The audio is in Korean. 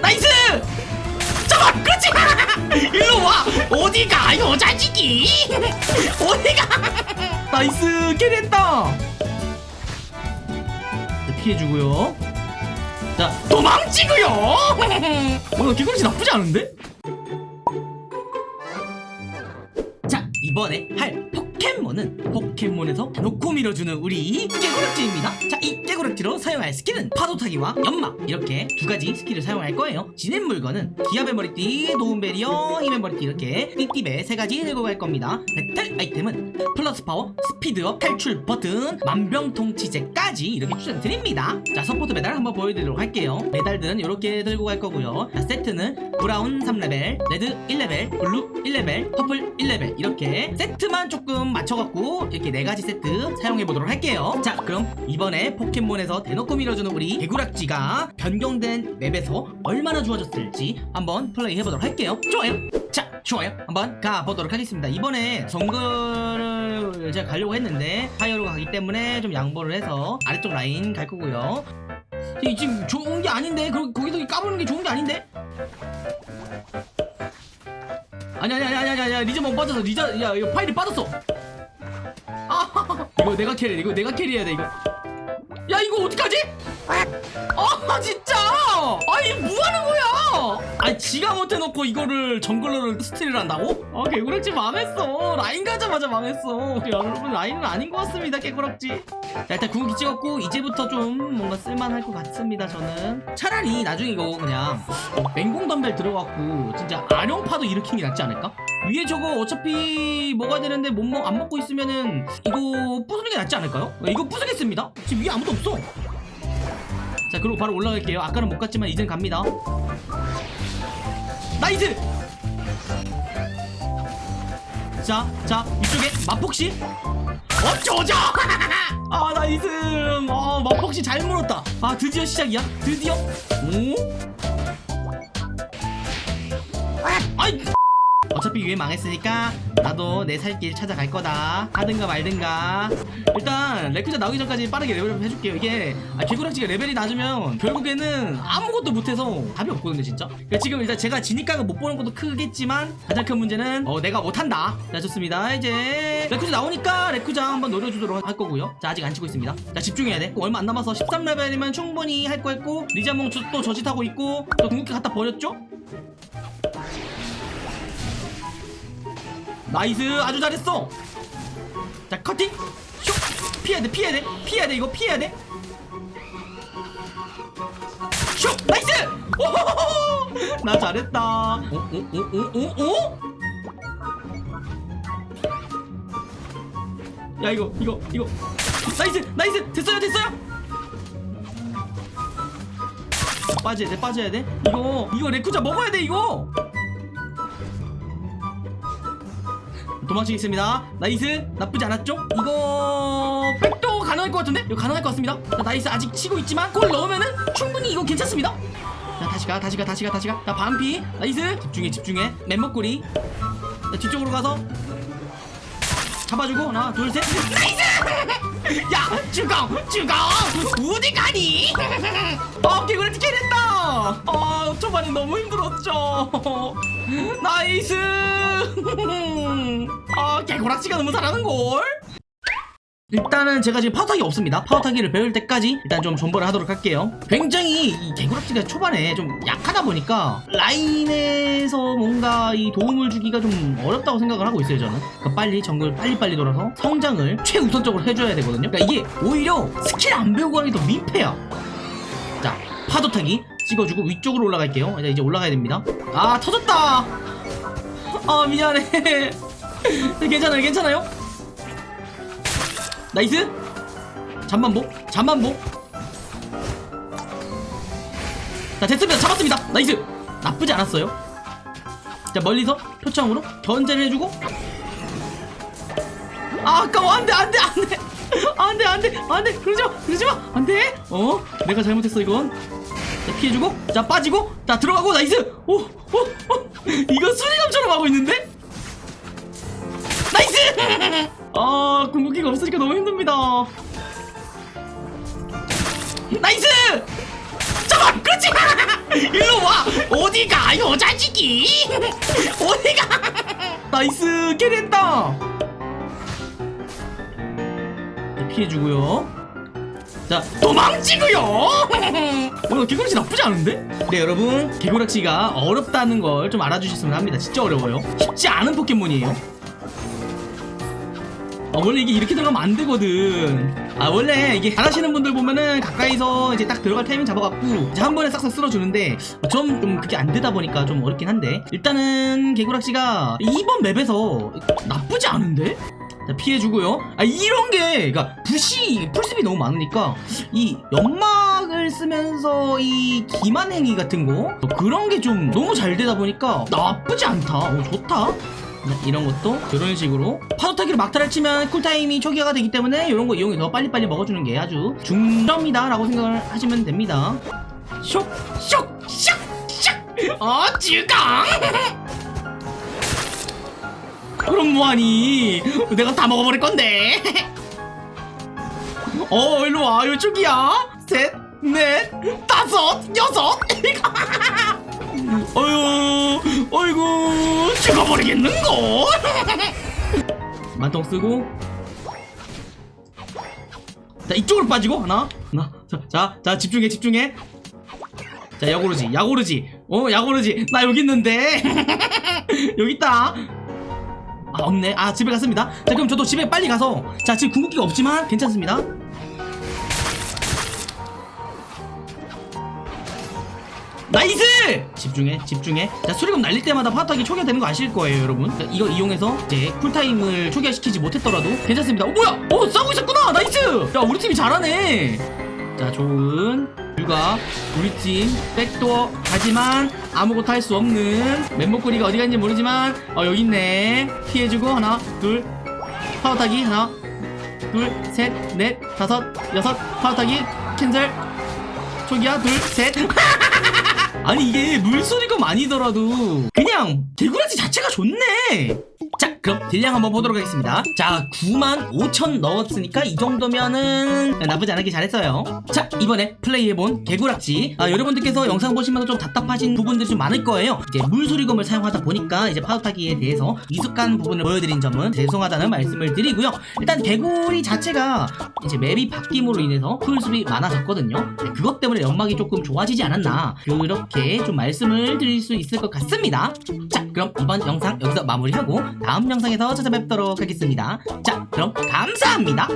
nice! 잡아! 그렇지! 일로 와! 어디가 여자지기 어디가! nice! carry했다! 자, 피해주고요. 자 도망치고요! 어 개구리씨 나쁘지 않은데? 자 이번에 할 포켓몬은 포켓몬에서 대놓고 밀어주는 우리 깨구락지입니다. 자 이 깨구락지로 사용할 스킬은 파도타기와 연막 이렇게 두 가지 스킬을 사용할 거예요. 지닌 물건은 기합의 머리띠, 도움 배리어, 힘의 머리띠 이렇게 띠띠배 세 가지 들고 갈 겁니다. 배틀 아이템은 plus power, speed up, 탈출 버튼, 만병통치제까지 이렇게 추천드립니다. 자 support 메달 한번 보여드리도록 할게요. 메달들은 이렇게 들고 갈 거고요. 자 세트는 brown 3레벨, red 1레벨, blue 1레벨, purple 1레벨 이렇게 세트만 조금 맞춰갖고 이렇게 네 가지 세트 사용해보도록 할게요. 자 그럼 이번에 포켓몬에서 대놓고 밀어주는 우리 개구락지가 변경된 map에서 얼마나 좋아졌을지 한번 플레이 해보도록 할게요. 좋아요. 자 좋아요. 한번 가보도록 하겠습니다. 이번에 정글을 제가 가려고 했는데 파이어로 가기 때문에 좀 양보를 해서 아래쪽 라인 갈 거고요. 이 지금 좋은 게 아닌데? 거, 거기서 까부는 게 좋은 게 아닌데? 아니 아니 아니 아니 아니 아니 리저 못 빠졌어 리저 야 파일이 빠졌어. 아 이거 내가 carry 이거 내가 carry해야 돼 이거. 야 이거 어떡하지? 아! 진짜! 아니 뭐하는 거야 아니 지가 못해놓고 이거를 jungler를 스틸을 한다고? 아 개구락지 망했어. 라인 가자마자 망했어. 야, 여러분 라인은 아닌 것 같습니다 개구락지. 자 일단 궁극기 찍었고 이제부터 좀 뭔가 쓸만할 것 같습니다 저는. 차라리 나중에 이거 그냥 맹공 덤벨 들어갖고 진짜 아령파도 일으키는 게 낫지 않을까? 위에 저거 어차피 먹어야 되는데 못 먹, 안 먹고 있으면은 이거 부수는 게 낫지 않을까요? 이거 부수겠습니다. 지금 위에 아무도 없어. 자 그리고 바로 올라갈게요. 아까는 못 갔지만 이젠 갑니다 nice 자, 자, 이쪽에 마폭씨 어쩌죠? 아, nice. 아, 마폭씨 잘 물었다. 아, 드디어 시작이야? 드디어? 오? 어차피 위에 망했으니까 나도 내 살 길 찾아갈 거다. 하든가 말든가. 일단 레쿠자 나오기 전까지 빠르게 level up 해줄게요. 이게 아, 개구락지가 레벨이 낮으면 결국에는 아무것도 못해서 답이 없거든요 진짜. 그러니까 지금 일단 제가 지니까가 못 보는 것도 크겠지만 가장 큰 문제는 어 내가 못한다. 자 좋습니다. 이제 레쿠자 나오니까 레쿠자 한번 노려주도록 할 거고요. 자 아직 안 치고 있습니다. 자 집중해야 돼. 얼마 안 남아서 13레벨이면 충분히 할 거 했고 리자몽 또 저짓하고 있고 또 궁극기 갖다 버렸죠 nice 아주 잘했어. 자 커팅. 슉. 피해야 돼 피해야 돼. 피해야 돼 이거 피해야 돼슉. nice! 오호호호! 나 잘했다. 오오오오오오 야 이거 이거 이거. nice nice. 됐어요 됐어요? 빠져야 돼 빠져야 돼. 이거 이거 레쿠자 먹어야 돼 이거 도망치겠습니다. nice. 나쁘지 않았죠? 이거 backdoor 가능할 것 같은데? 이거 가능할 것 같습니다. 자, nice. 아직 치고 있지만 골 넣으면은 충분히 이거 괜찮습니다. 자 다시 가 다시 가 다시 가 다시 가자 반피. nice. 집중해 집중해. 맘모꾸리 자 뒤쪽으로 가서 잡아주고. 하나 둘셋. nice! 야 죽어 죽어 어디 가니? 아 개구리 티켓했다 아 초반에 너무 힘들었죠. nice. 아 개구락지가 너무 잘하는걸? 일단은 제가 지금 파도타기 없습니다. 파도타기를 배울 때까지 일단 좀 존버를 하도록 할게요. 굉장히 이 개구락지가 초반에 좀 약하다 보니까 라인에서 뭔가 이 도움을 주기가 좀 어렵다고 생각을 하고 있어요 저는. 그러니까 빨리 정글 빨리빨리 돌아서 성장을 최우선적으로 해줘야 되거든요. 그러니까 이게 오히려 스킬 안 배우고 하는 게 더 민폐야. 자 파도타기 찍어주고 위쪽으로 올라갈게요. 이제 올라가야 됩니다. 아 터졌다! 아 미안해. 괜찮아요 괜찮아요? nice! 잠만보 잠만보. 자 됐습니다. 잡았습니다. nice! 나쁘지 않았어요. 자 멀리서 표창으로 견제를 해주고. 아 아까워. 안돼 안돼 안돼. 안돼 안돼 안돼. 그러지마 그러지마. 안돼. 어? 내가 잘못했어 이건? 자 피해주고 자 빠지고 자 들어가고 nice! 오 오 오, 이거 수리검처럼 하고 있는데? nice! 아 궁극기가 없으니까 너무 힘듭니다. nice! 여섯 그렇지! 일로 와! 어디가? 여자지기 어디가? nice carry했다! 자, 피해주고요 자 도망치고요 오늘 개구락지 나쁘지 않은데? 네 여러분 개구락지가 어렵다는 걸 좀 알아주셨으면 합니다 진짜 어려워요 쉽지 않은 포켓몬이에요 아, 원래 이게 이렇게 들어가면 안 되거든. 아, 원래 이게 잘하시는 분들 보면은 가까이서 이제 딱 들어갈 타이밍 잡아갖고 이제 한 번에 싹싹 쓸어주는데 좀, 좀 그게 안 되다 보니까 좀 어렵긴 한데 일단은 개구락씨가 이번 맵에서 나쁘지 않은데? 자, 피해주고요. 아, 이런 게, 그니까, 부시, 풀습이 너무 많으니까, 이 연막을 쓰면서 이 기만 행위 같은 거, 그런 게 좀 너무 잘 되다 보니까 나쁘지 않다. 오, 좋다. 네, 이런 것도 이런 식으로 파도타기로 막타를 치면 쿨타임이 초기화가 되기 때문에 이런 거 이용해서 빨리빨리 먹어주는 게 아주 중점이다 라고 생각을 하시면 됩니다 쇽! 쇽! 쇽! 쇽! 어 쯔강! 뭐하니 내가 다 먹어버릴 건데 어 일로와 이쪽이야 셋, 넷, 다섯, 여섯 어휴, 어이구, 죽어버리겠는걸? 만통 쓰고. 자, 이쪽으로 빠지고, 하나, 하나, 자, 자, 자, 집중해, 집중해. 자, 야구르지, 야구르지, 어, 야구르지, 나 여기 있는데. 여기 있다. 아, 없네. 아, 집에 갔습니다. 자, 그럼 저도 집에 빨리 가서. 자, 지금 궁극기가 없지만 괜찮습니다. nice! 집중해 집중해 자 수리검 날릴 때마다 파도타기 초기화되는 거 아실 거예요 여러분 자, 이거 이용해서 이제 cool time을 초기화시키지 못했더라도 괜찮습니다 어 뭐야 어 싸우고 있었구나 nice 야 우리 팀이 잘하네 자 좋은 불가? 우리 팀. backdoor. 하지만 아무것도 할 수 없는 맘모꾸리가 어디 갔는지 모르지만 어 여기 있네. 피해주고 하나 둘. 파도 타기 하나 둘 셋 넷 다섯 여섯. 파도 타기. cancel. 초기화. 둘셋. 아니 이게 물수리검이 아니더라도 그냥 개구락지 자체가 좋네. 자 그럼 딜량 한번 보도록 하겠습니다. 자 9만 5천 넣었으니까 이 정도면은 나쁘지 않게 잘했어요. 자 이번에 플레이해본 개구락지. 아, 여러분들께서 영상 보시면서 좀 답답하신 부분들이 좀 많을 거예요. 이제 물소리검을 사용하다 보니까 이제 파도타기에 대해서 미숙한 부분을 보여드린 점은 죄송하다는 말씀을 드리고요. 일단 개구리 자체가 이제 맵이 바뀜으로 인해서 풀숲이 많아졌거든요. 네, 그것 때문에 연막이 조금 좋아지지 않았나 그렇게 좀 말씀을 드릴 수 있을 것 같습니다. 자 그럼 이번 영상 여기서 마무리하고 다음 영상에서 찾아뵙도록 하겠습니다. 자 그럼 감사합니다